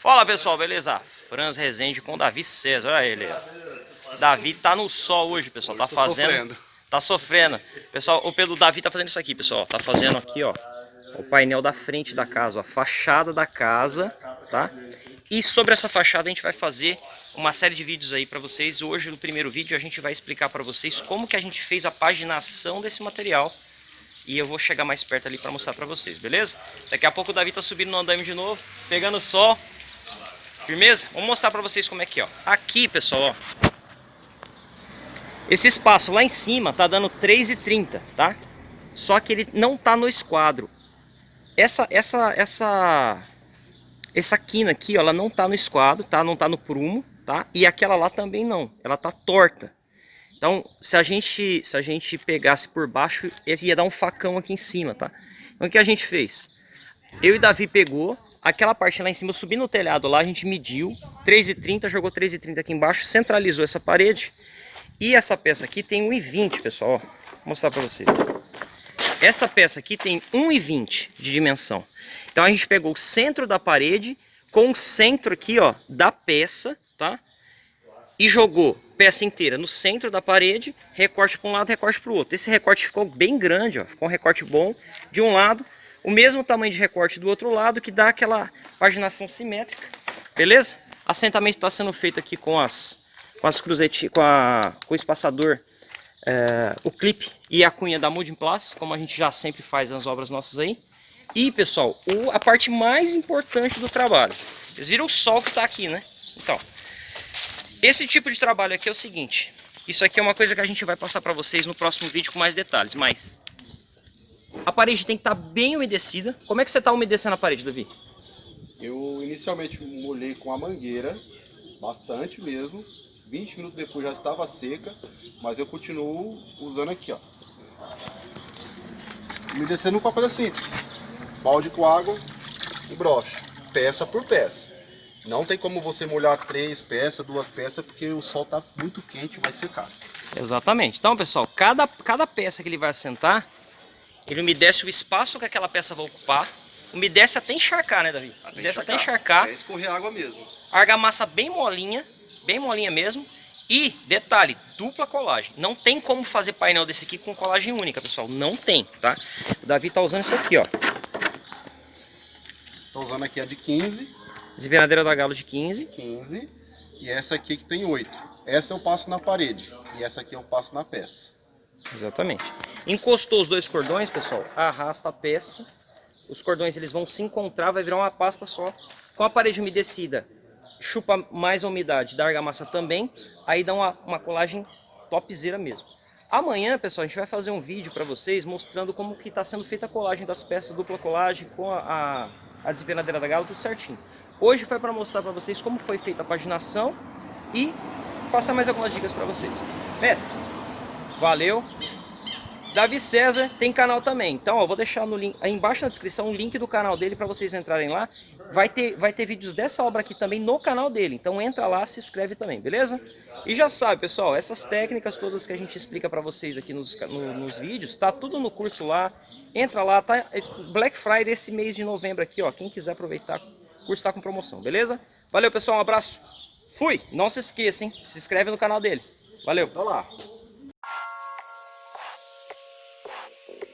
Fala pessoal, beleza? Franz Rezende com Davi César, olha ele. Davi tá no sol hoje, pessoal, tá fazendo... Sofrendo. Tá sofrendo. Pessoal, o pelo Davi tá fazendo isso aqui, pessoal. Tá fazendo aqui, ó, o painel da frente da casa, ó, a fachada da casa, tá? E sobre essa fachada a gente vai fazer uma série de vídeos aí para vocês. Hoje, no primeiro vídeo, a gente vai explicar para vocês como que a gente fez a paginação desse material. E eu vou chegar mais perto ali para mostrar para vocês, beleza? Daqui a pouco o Davi tá subindo no andaime de novo, pegando sol. Firmeza? Vamos mostrar pra vocês como é que é, ó. Aqui, pessoal, ó. Esse espaço lá em cima tá dando 3,30, tá? Só que ele não tá no esquadro. Essa, essa, essa, essa quina aqui, ó, ela não tá no esquadro, tá? Não tá no prumo, tá? E aquela lá também não, ela tá torta. Então, se a gente, se a gente pegasse por baixo, ia dar um facão aqui em cima, tá? Então, o que a gente fez? Eu e Davi pegou, aquela parte lá em cima, eu subi no telhado lá, a gente mediu 3,30, jogou 3,30 aqui embaixo, centralizou essa parede. E essa peça aqui tem 1,20, pessoal, vou mostrar pra vocês. Essa peça aqui tem 1,20 de dimensão. Então a gente pegou o centro da parede com o centro aqui, ó, da peça, tá? E jogou peça inteira no centro da parede, recorte para um lado, recorte para o outro. Esse recorte ficou bem grande, ó, ficou um recorte bom de um lado, o mesmo tamanho de recorte do outro lado, que dá aquela paginação simétrica, beleza? Assentamento está sendo feito aqui com as, com as cruzetinhas, com, a, com o espaçador, é, o clipe e a cunha da Mood Plus, como a gente já sempre faz nas obras nossas aí. E, pessoal, o, a parte mais importante do trabalho. Vocês viram o sol que está aqui, né? Então, esse tipo de trabalho aqui é o seguinte. Isso aqui é uma coisa que a gente vai passar para vocês no próximo vídeo com mais detalhes, mas a parede tem que estar tá bem umedecida. Como é que você está umedecendo a parede, Davi? Eu inicialmente molhei com a mangueira, bastante mesmo. 20 minutos depois já estava seca, mas eu continuo usando aqui, ó. Umedecendo com uma coisa simples. Balde com água e broche, peça por peça. Não tem como você molhar três peças, duas peças, porque o sol está muito quente e vai secar. Exatamente. Então, pessoal, cada, cada peça que ele vai assentar, ele umedece o espaço que aquela peça vai ocupar. Umedece até encharcar, né, Davi? Até umedece encharcar. até encharcar. É escorrer água mesmo. Argamassa bem molinha, bem molinha mesmo. E, detalhe, dupla colagem. Não tem como fazer painel desse aqui com colagem única, pessoal. Não tem, tá? O Davi tá usando isso aqui, ó. Tô usando aqui a de 15. Desempenadeira da Galo de 15. 15. E essa aqui que tem 8. Essa eu passo na parede. E essa aqui eu passo na peça. Exatamente. Encostou os dois cordões, pessoal, arrasta a peça. Os cordões eles vão se encontrar, vai virar uma pasta só. Com a parede umedecida, chupa mais a umidade da argamassa também. Aí dá uma, uma colagem topzera mesmo. Amanhã, pessoal, a gente vai fazer um vídeo para vocês mostrando como que está sendo feita a colagem das peças, dupla colagem com a, a, a desempenadeira da galo, tudo certinho. Hoje foi para mostrar para vocês como foi feita a paginação e passar mais algumas dicas para vocês. Mestre, valeu! Davi César tem canal também, então ó, vou deixar no link, aí embaixo na descrição o link do canal dele para vocês entrarem lá. Vai ter, vai ter vídeos dessa obra aqui também no canal dele, então entra lá, se inscreve também, beleza? E já sabe, pessoal, essas técnicas todas que a gente explica para vocês aqui nos, no, nos vídeos, tá tudo no curso lá. Entra lá, tá? É Black Friday esse mês de novembro aqui, ó. Quem quiser aproveitar, o curso tá com promoção, beleza? Valeu, pessoal, um abraço. Fui! Não se esqueça, hein? Se inscreve no canal dele. Valeu! Olá! Thank you.